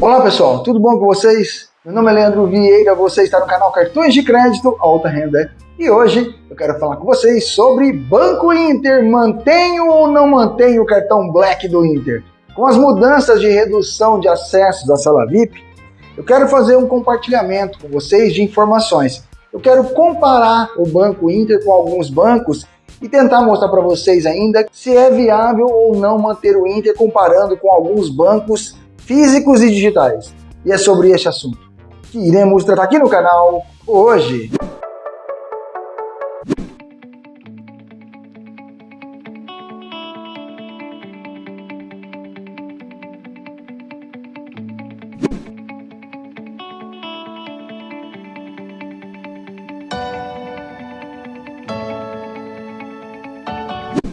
Olá pessoal, tudo bom com vocês? Meu nome é Leandro Vieira, você está no canal Cartões de Crédito Alta Renda e hoje eu quero falar com vocês sobre Banco Inter. Mantenho ou não mantenho o cartão Black do Inter? Com as mudanças de redução de acessos à sala VIP, eu quero fazer um compartilhamento com vocês de informações. Eu quero comparar o Banco Inter com alguns bancos e tentar mostrar para vocês ainda se é viável ou não manter o Inter comparando com alguns bancos físicos e digitais. E é sobre este assunto que iremos tratar aqui no canal hoje.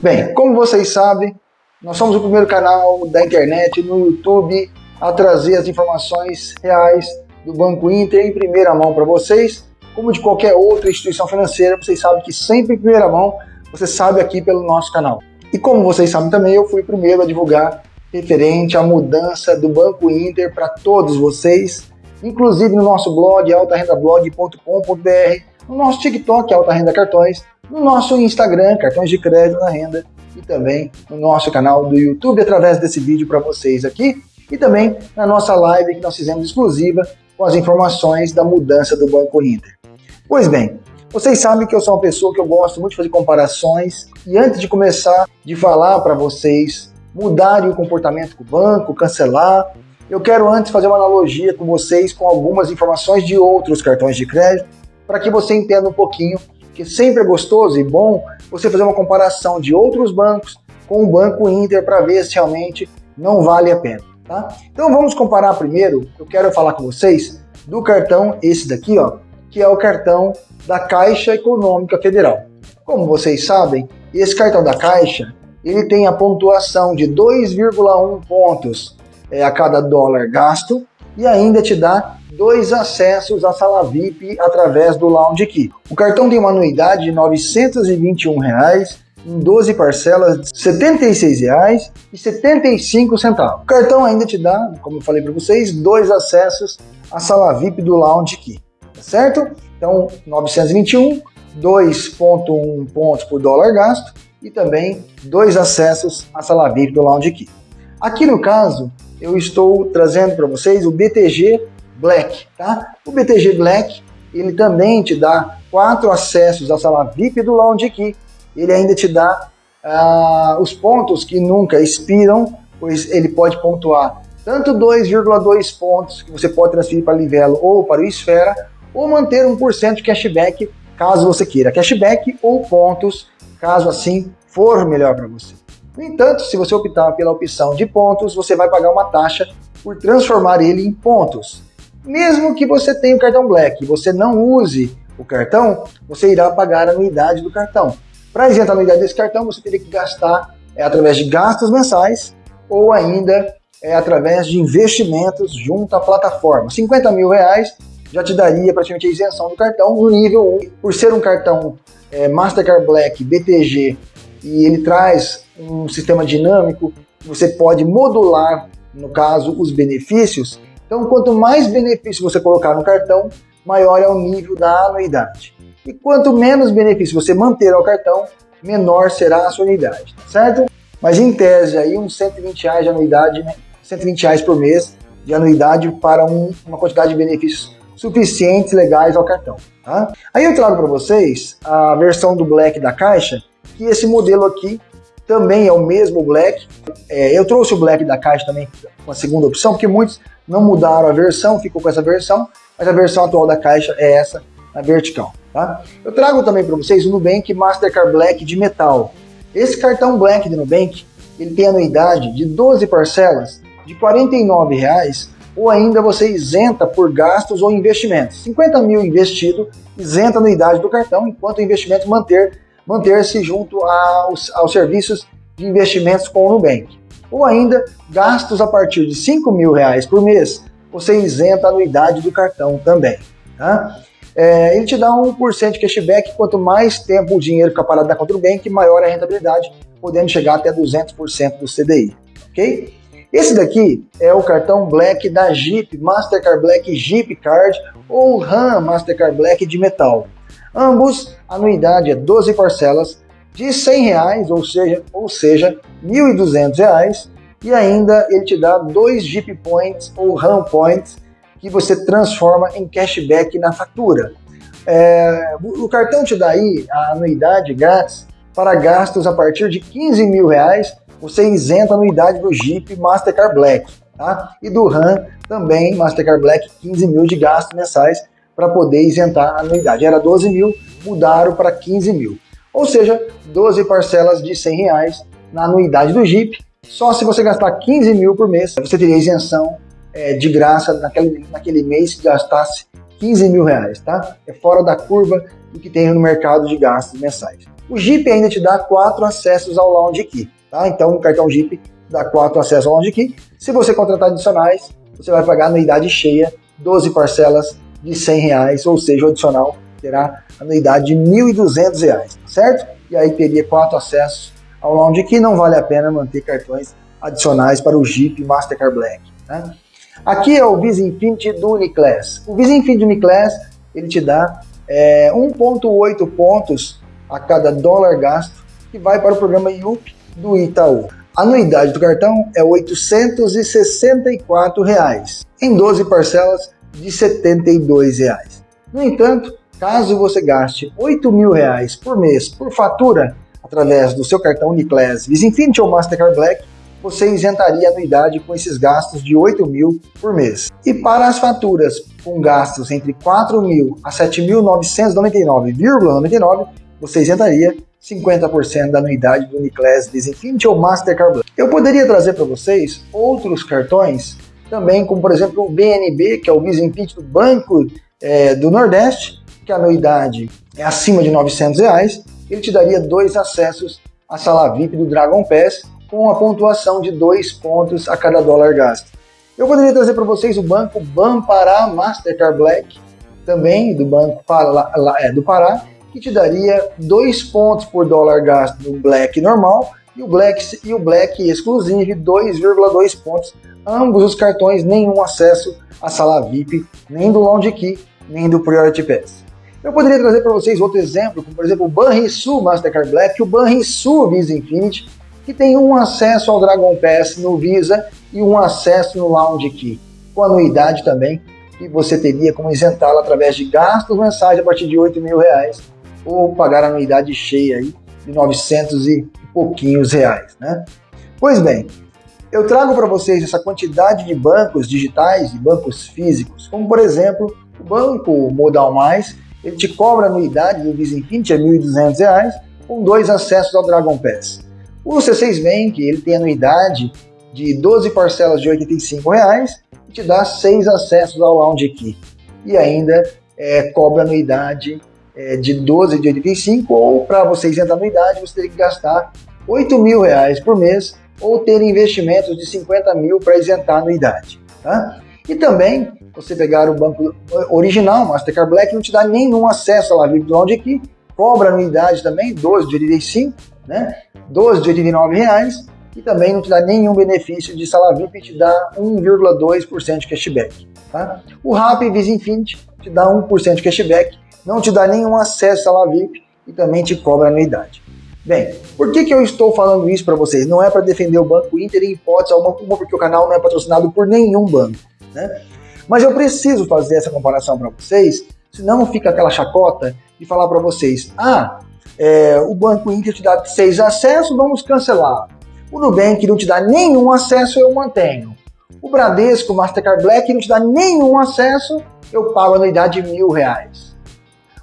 Bem, como vocês sabem, nós somos o primeiro canal da internet no YouTube a trazer as informações reais do Banco Inter em primeira mão para vocês, como de qualquer outra instituição financeira, vocês sabem que sempre em primeira mão, você sabe aqui pelo nosso canal. E como vocês sabem também, eu fui o primeiro a divulgar referente à mudança do Banco Inter para todos vocês, inclusive no nosso blog altarendablog.com.br, no nosso TikTok Alta Renda Cartões, no nosso Instagram Cartões de Crédito na Renda e também no nosso canal do YouTube através desse vídeo para vocês aqui e também na nossa live que nós fizemos exclusiva com as informações da mudança do Banco Inter. Pois bem, vocês sabem que eu sou uma pessoa que eu gosto muito de fazer comparações e antes de começar de falar para vocês mudarem o comportamento com o banco, cancelar, eu quero antes fazer uma analogia com vocês com algumas informações de outros cartões de crédito para que você entenda um pouquinho que sempre é gostoso e bom você fazer uma comparação de outros bancos com o Banco Inter para ver se realmente não vale a pena. Tá? Então vamos comparar primeiro, eu quero falar com vocês do cartão, esse daqui, ó, que é o cartão da Caixa Econômica Federal. Como vocês sabem, esse cartão da Caixa, ele tem a pontuação de 2,1 pontos é, a cada dólar gasto e ainda te dá dois acessos à sala VIP através do Lounge Key. O cartão tem uma anuidade de 921 reais em 12 parcelas de R$ 76,75. O cartão ainda te dá, como eu falei para vocês, dois acessos à sala VIP do Lounge Key, tá certo? Então, 921, 2.1 pontos por dólar gasto e também dois acessos à sala VIP do Lounge Key. Aqui no caso, eu estou trazendo para vocês o BTG Black, tá? O BTG Black, ele também te dá quatro acessos à sala VIP do Lounge Key ele ainda te dá uh, os pontos que nunca expiram, pois ele pode pontuar tanto 2,2 pontos que você pode transferir para Livelo ou para o Esfera, ou manter 1% de cashback caso você queira cashback ou pontos, caso assim for melhor para você. No entanto, se você optar pela opção de pontos, você vai pagar uma taxa por transformar ele em pontos. Mesmo que você tenha o cartão Black e você não use o cartão, você irá pagar a anuidade do cartão. Para isentar a anuidade desse cartão, você teria que gastar é, através de gastos mensais ou ainda é, através de investimentos junto à plataforma. 50 mil reais já te daria praticamente a isenção do cartão no nível 1. Por ser um cartão é, Mastercard Black BTG e ele traz um sistema dinâmico, você pode modular, no caso, os benefícios. Então, quanto mais benefícios você colocar no cartão, maior é o nível da anuidade. E quanto menos benefício você manter ao cartão, menor será a sua unidade, tá certo? Mas em tese aí uns 120 reais de anuidade, né? 120 reais por mês de anuidade para um, uma quantidade de benefícios suficientes legais ao cartão, tá? Aí eu trago para vocês a versão do Black da Caixa, que esse modelo aqui também é o mesmo Black. É, eu trouxe o Black da Caixa também com a segunda opção, porque muitos não mudaram a versão, ficou com essa versão, mas a versão atual da Caixa é essa, na vertical. Tá? Eu trago também para vocês o Nubank Mastercard Black de metal. Esse cartão Black de Nubank, ele tem anuidade de 12 parcelas de R$ 49,00 ou ainda você isenta por gastos ou investimentos. 50 mil investido, isenta a anuidade do cartão, enquanto o investimento manter manter-se junto aos, aos serviços de investimentos com o Nubank. Ou ainda, gastos a partir de 5 mil reais por mês, você isenta a anuidade do cartão também. Tá? É, ele te dá 1% de cashback, quanto mais tempo o dinheiro fica parado na conta do bank, maior a rentabilidade, podendo chegar até 200% do CDI, ok? Esse daqui é o cartão Black da Jeep, Mastercard Black Jeep Card ou RAM Mastercard Black de metal. Ambos, a anuidade é 12 parcelas de 100 reais, ou seja, ou seja, R$ 1.200, e ainda ele te dá dois Jeep Points ou RAM Points que você transforma em cashback na fatura. É, o cartão te dá aí a anuidade grátis para gastos a partir de 15 mil reais, você isenta a anuidade do Jeep Mastercard Black, tá? E do RAM também, Mastercard Black, 15 mil de gastos mensais para poder isentar a anuidade. Era 12 mil, mudaram para 15 mil. Ou seja, 12 parcelas de 100 reais na anuidade do Jeep. Só se você gastar 15 mil por mês, você teria isenção é, de graça naquele, naquele mês que gastasse 15 mil reais, tá? É fora da curva do que tem no mercado de gastos mensais. O Jeep ainda te dá quatro acessos ao Lounge Key, tá? Então o cartão Jeep dá quatro acessos ao Lounge Key. Se você contratar adicionais, você vai pagar anuidade cheia, 12 parcelas de 100 reais, ou seja, o adicional terá anuidade de 1.200 reais, certo? E aí teria quatro acessos ao Lounge Key, não vale a pena manter cartões adicionais para o Jeep Mastercard Black. Né? Aqui é o Visa Infinity do Uniclass. O Visa Infinity do Uniclass, ele te dá é, 1.8 pontos a cada dólar gasto que vai para o programa IUP do Itaú. A anuidade do cartão é 864 reais, em 12 parcelas de 72 reais. No entanto, caso você gaste 8 mil reais por mês por fatura através do seu cartão Uniclass Visa Infinity ou Mastercard Black, você isentaria a anuidade com esses gastos de 8 mil por mês. E para as faturas com gastos entre 4 mil a 7.999,99, você isentaria 50% da anuidade do Uniclass Desinfinity ou Mastercard Black. Eu poderia trazer para vocês outros cartões também, como por exemplo o BNB, que é o Visa Infinity do Banco é, do Nordeste, que a anuidade é acima de 900 reais, ele te daria dois acessos à sala VIP do Dragon Pass com a pontuação de dois pontos a cada dólar gasto. Eu poderia trazer para vocês o banco Banpará Mastercard Black, também do Banco é, do Pará, que te daria dois pontos por dólar gasto no Black normal e o Black, e o Black Exclusive 2,2 pontos. Ambos os cartões, nenhum acesso à sala VIP, nem do Lounge Key, nem do Priority Pass. Eu poderia trazer para vocês outro exemplo, como por exemplo o Banrisul Mastercard Black o Banrisul Visa Infinity, que tem um acesso ao Dragon Pass no Visa e um acesso no Lounge Key, com anuidade também, que você teria como isentá-lo através de gastos mensais a partir de 8 mil reais, ou pagar a anuidade cheia aí de 900 e pouquinhos reais. Né? Pois bem, eu trago para vocês essa quantidade de bancos digitais e bancos físicos, como por exemplo, o Banco Modal Mais, ele te cobra anuidade do Visa Infinity, é R$ 1.200, com dois acessos ao Dragon Pass. O C6 Bank ele tem anuidade de 12 parcelas de 85 reais, e te dá seis acessos ao Lounge Key. E ainda é, cobra anuidade é, de 12 de 85 ou para você isentar anuidade você teria que gastar 8 mil reais por mês ou ter investimentos de 50 mil para isentar anuidade. Tá? E também, você pegar o banco original, Mastercard Black, não te dá nenhum acesso à La VIP do Lounge Key, cobra anuidade também, 12 de 85, né? 12 de 89 reais e também não te dá nenhum benefício de sala VIP, te dá 1,2% de cashback. Tá? O Rappi Visa Infinity te dá 1% de cashback, não te dá nenhum acesso à sala VIP e também te cobra anuidade. Bem, por que, que eu estou falando isso para vocês? Não é para defender o Banco Inter em hipótese alguma, porque o canal não é patrocinado por nenhum banco. Né? Mas eu preciso fazer essa comparação para vocês, senão fica aquela chacota de falar para vocês, ah, é, o Banco Inter te dá seis acessos, vamos cancelar. O Nubank não te dá nenhum acesso, eu mantenho. O Bradesco, Mastercard Black não te dá nenhum acesso, eu pago a anuidade de mil reais.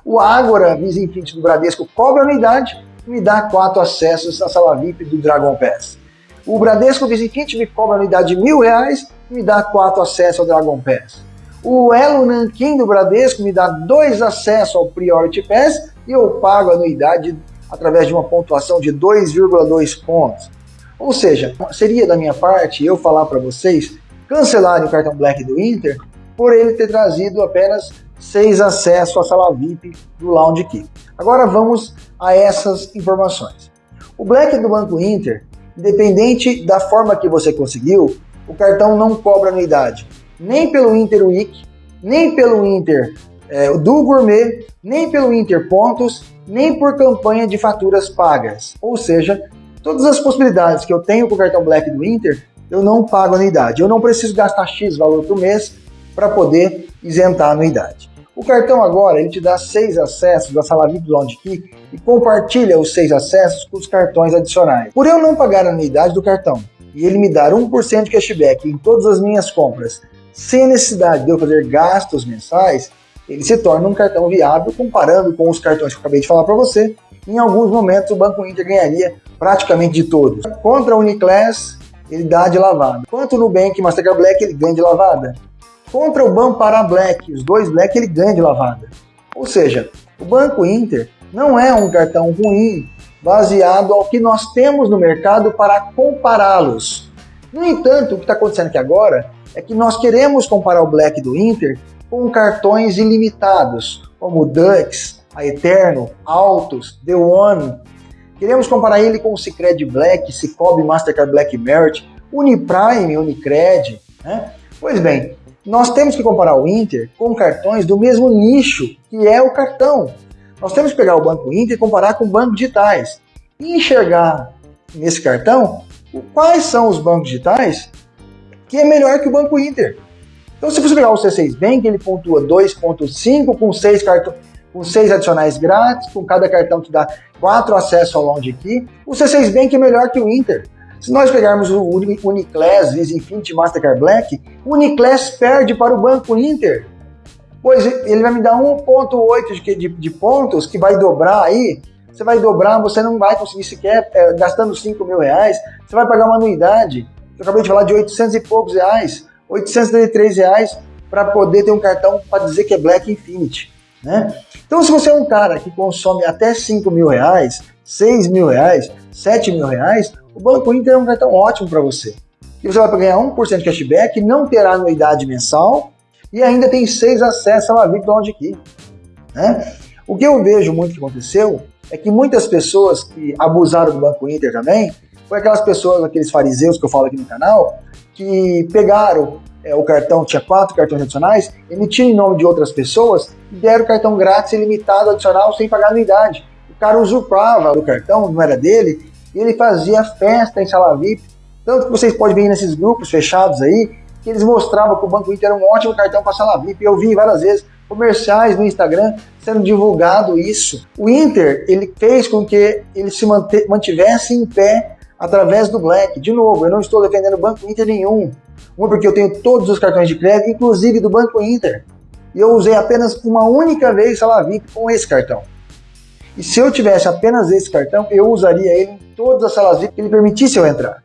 O Agora, Visa Infinity do Bradesco, cobra anuidade e me dá quatro acessos à sala VIP do Dragon Pass. O Bradesco Visa Infinity me cobra anuidade de mil reais e me dá quatro acessos ao Dragon Pass. O Elo Nankin do Bradesco me dá dois acessos ao Priority Pass e eu pago a anuidade através de uma pontuação de 2,2 pontos. Ou seja, seria da minha parte eu falar para vocês cancelarem o cartão Black do Inter por ele ter trazido apenas seis acessos à sala VIP do Lounge Key. Agora vamos a essas informações. O Black do Banco Inter, independente da forma que você conseguiu, o cartão não cobra anuidade, nem pelo Inter Week, nem pelo Inter é, do Gourmet, nem pelo Inter Pontos, nem por campanha de faturas pagas. Ou seja, todas as possibilidades que eu tenho com o cartão Black do Inter, eu não pago anuidade. Eu não preciso gastar X valor por mês para poder isentar a anuidade. O cartão agora ele te dá seis acessos da sala VIP Lounge Key e compartilha os seis acessos com os cartões adicionais. Por eu não pagar a anuidade do cartão e ele me dar 1% de cashback em todas as minhas compras, sem necessidade de eu fazer gastos mensais, ele se torna um cartão viável comparando com os cartões que eu acabei de falar para você. Em alguns momentos o Banco Inter ganharia praticamente de todos. Contra a Uniclass, ele dá de lavada. Quanto no Nubank e Mastercard Black, ele ganha de lavada. Contra o Banco Black, os dois Black, ele ganha de lavada. Ou seja, o Banco Inter não é um cartão ruim baseado ao que nós temos no mercado para compará-los. No entanto, o que está acontecendo aqui agora é que nós queremos comparar o Black do Inter com cartões ilimitados, como o Dux, a Eterno, Altos, The One. Queremos comparar ele com o Cicred Black, Cicobi Mastercard Black Merit, Uniprime, Unicred. Né? Pois bem, nós temos que comparar o Inter com cartões do mesmo nicho, que é o cartão. Nós temos que pegar o Banco Inter e comparar com bancos digitais. E enxergar nesse cartão quais são os bancos digitais que é melhor que o Banco Inter. Então, se você pegar o C6 Bank, ele pontua 2.5 com 6 cartões com seis adicionais grátis, com cada cartão te dá quatro acessos ao Lounge Key. O C6 Bank é melhor que o Inter. Se nós pegarmos o Uniclass, Visa Infinity, Mastercard Black, o Uniclass perde para o Banco Inter. Pois ele vai me dar 1.8 de, de, de, pontos, que vai dobrar aí. Você vai dobrar, você não vai conseguir sequer, é, gastando 5 mil reais, você vai pagar uma anuidade. Eu acabei de falar de 800 e poucos reais. 833 reais para poder ter um cartão para dizer que é Black Infinity. Né? Então, se você é um cara que consome até 5 mil reais, 6 mil reais, 7 mil reais, o Banco Inter é um cartão ótimo para você. E você vai ganhar 1% de cashback, não terá anuidade mensal e ainda tem 6 acessos à VIP Lounge Key. Né? O que eu vejo muito que aconteceu é que muitas pessoas que abusaram do Banco Inter também, foi aquelas pessoas, aqueles fariseus que eu falo aqui no canal, que pegaram é, o cartão, tinha quatro cartões adicionais, emitiram em nome de outras pessoas e deram cartão grátis ilimitado adicional sem pagar anuidade. O cara usurpava o cartão, não era dele, e ele fazia festa em sala VIP. Tanto que vocês podem ver nesses grupos fechados aí, que eles mostravam que o Banco Inter era um ótimo cartão para sala VIP. Eu vi várias vezes comerciais no Instagram sendo divulgado isso. O Inter, ele fez com que ele se mantivesse em pé através do Black. De novo, eu não estou defendendo Banco Inter nenhum. Um, porque eu tenho todos os cartões de crédito, inclusive do Banco Inter. E eu usei apenas uma única vez Sala VIP com esse cartão. E se eu tivesse apenas esse cartão, eu usaria ele em todas as salas VIP que ele permitisse eu entrar.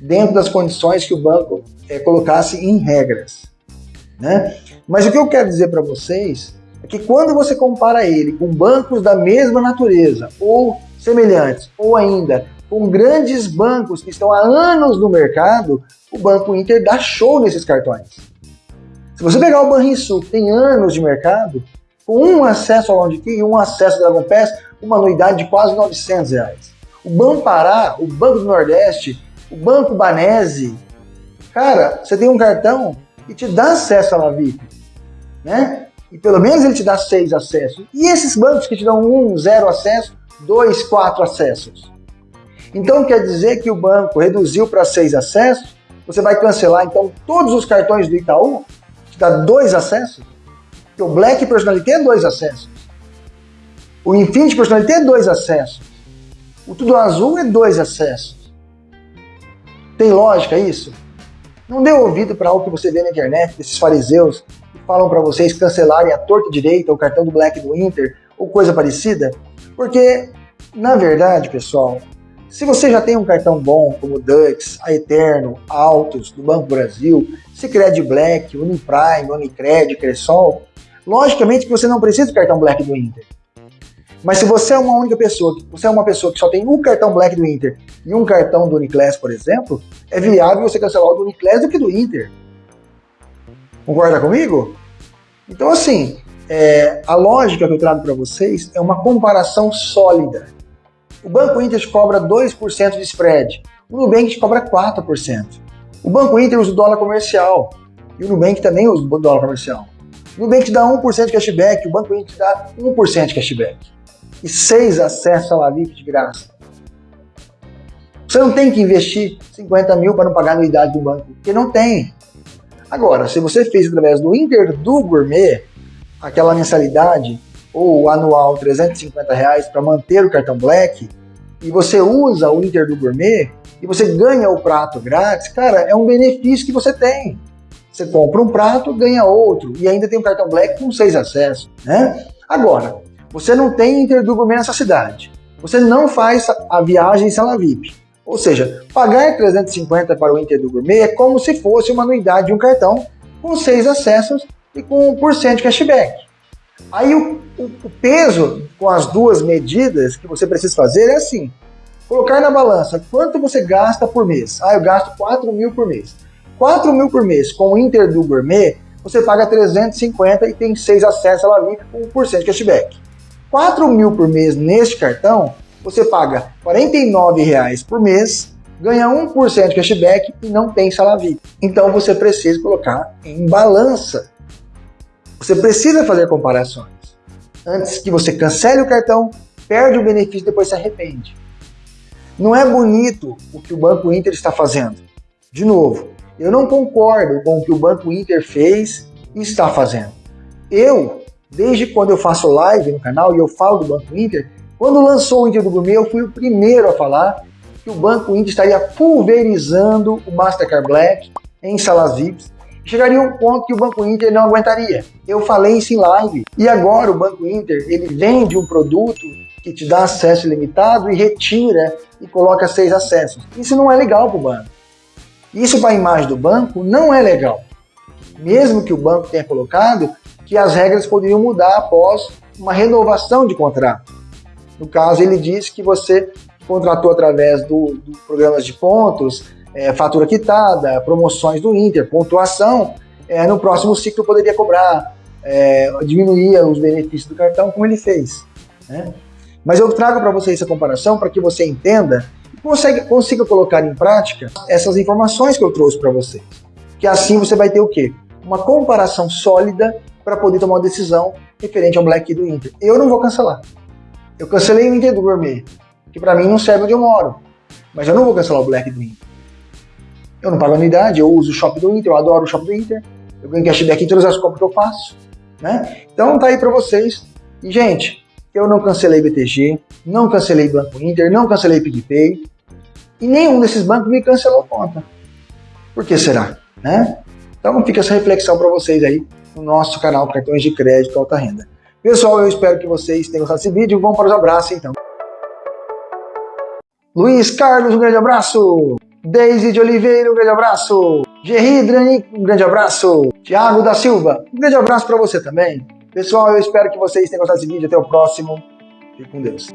Dentro das condições que o banco é, colocasse em regras. Né? Mas o que eu quero dizer para vocês é que quando você compara ele com bancos da mesma natureza, ou semelhantes, ou ainda com grandes bancos que estão há anos no mercado, o Banco Inter dá show nesses cartões. Se você pegar o Banrisul, que tem anos de mercado, com um acesso ao Lounge Key e um acesso ao Dragon Pass, uma anuidade de quase 900 reais. O Banco Pará, o Banco do Nordeste, o Banco Banese, cara, você tem um cartão e te dá acesso à VIP, né? E pelo menos ele te dá seis acessos. E esses bancos que te dão um, zero acesso, dois, quatro acessos. Então quer dizer que o banco reduziu para seis acessos, você vai cancelar então todos os cartões do Itaú, que dá dois acessos, porque o Black Personality é dois acessos, o Infinity Personality é dois acessos, o Tudo Azul é dois acessos. Tem lógica isso? Não dê ouvido para algo que você vê na internet, desses fariseus que falam para vocês cancelarem a torta direita o cartão do Black do Inter ou coisa parecida, porque, na verdade, pessoal, se você já tem um cartão bom, como Dux, a Eterno, Autos, do Banco Brasil, Cicred Black, Uniprime, Unicred, Cressol, logicamente que você não precisa do cartão Black do Inter. Mas se você é uma única pessoa, você é uma pessoa que só tem um cartão Black do Inter e um cartão do Uniclass, por exemplo, é viável você cancelar o do Uniclass do que do Inter. Concorda comigo? Então assim, é, a lógica que eu trago para vocês é uma comparação sólida o Banco Inter te cobra 2% de spread, o Nubank cobra 4%. O Banco Inter usa o dólar comercial e o Nubank também usa o dólar comercial. O Nubank dá 1% de cashback, o Banco Inter te dá 1% de cashback. E 6 acessos à Lavip de graça. Você não tem que investir 50 mil para não pagar a anuidade do banco, porque não tem. Agora, se você fez através do Inter do Gourmet, aquela mensalidade ou anual 350 reais para manter o cartão Black, e você usa o Inter do Gourmet e você ganha o prato grátis, cara, é um benefício que você tem. Você compra um prato, ganha outro, e ainda tem um cartão Black com seis acessos, né? Agora, você não tem Inter do Gourmet nessa cidade. Você não faz a viagem em sala VIP. Ou seja, pagar 350 para o Inter do Gourmet é como se fosse uma anuidade de um cartão com seis acessos e com 1% de cashback. Aí o, o, o, peso com as duas medidas que você precisa fazer é assim, colocar na balança quanto você gasta por mês. Ah, eu gasto 4 mil por mês. 4 mil por mês com o Inter do Gourmet, você paga 350 e tem 6 acessos à Lavip com 1% de cashback. 4 mil por mês neste cartão, você paga R$ 49,00 por mês, ganha 1% de cashback e não tem salário Então você precisa colocar em balança. Você precisa fazer comparações. Antes que você cancele o cartão, perde o benefício e depois se arrepende. Não é bonito o que o Banco Inter está fazendo. De novo, eu não concordo com o que o Banco Inter fez e está fazendo. Eu, desde quando eu faço live no canal e eu falo do Banco Inter, quando lançou o Inter do Gourmet, eu fui o primeiro a falar que o Banco Inter estaria pulverizando o Mastercard Black em salas VIPs. Chegaria um ponto que o Banco Inter não aguentaria. Eu falei isso em live. E agora o Banco Inter, ele vende um produto que te dá acesso ilimitado e retira e coloca seis acessos. Isso não é legal para o banco. Isso para a imagem do banco não é legal. Mesmo que o banco tenha colocado que as regras poderiam mudar após uma renovação de contrato. No caso, ele diz que você contratou através do, do programas de pontos, é, fatura quitada, promoções do Inter, pontuação, é, no próximo ciclo poderia cobrar, é, diminuir os benefícios do cartão, como ele fez. Né? Mas eu trago para você essa comparação para que você entenda e consiga, consiga colocar em prática essas informações que eu trouxe para você. Que assim você vai ter o quê? Uma comparação sólida para poder tomar uma decisão referente ao Black do Inter. Eu não vou cancelar. Eu cancelei o Inter do Gourmet, que para mim não serve onde eu moro. Mas eu não vou cancelar o Black do Inter. Eu não pago anuidade, eu uso o Shop do Inter, eu adoro o Shop do Inter. Eu ganho cashback em todas as compras que eu faço. Né? Então tá aí para vocês. E, gente, eu não cancelei BTG, não cancelei Banco Inter, não cancelei PicPay. E nenhum desses bancos me cancelou conta. Por que será? Né? Então fica essa reflexão para vocês aí no nosso canal Cartões de Crédito Alta Renda. Pessoal, eu espero que vocês tenham gostado desse vídeo. Vamos para os abraços, então. Luiz Carlos, um grande abraço. Deise de Oliveira, um grande abraço. Gerry Drani, um grande abraço. Tiago da Silva, um grande abraço para você também. Pessoal, eu espero que vocês tenham gostado desse vídeo. Até o próximo. Fique com Deus.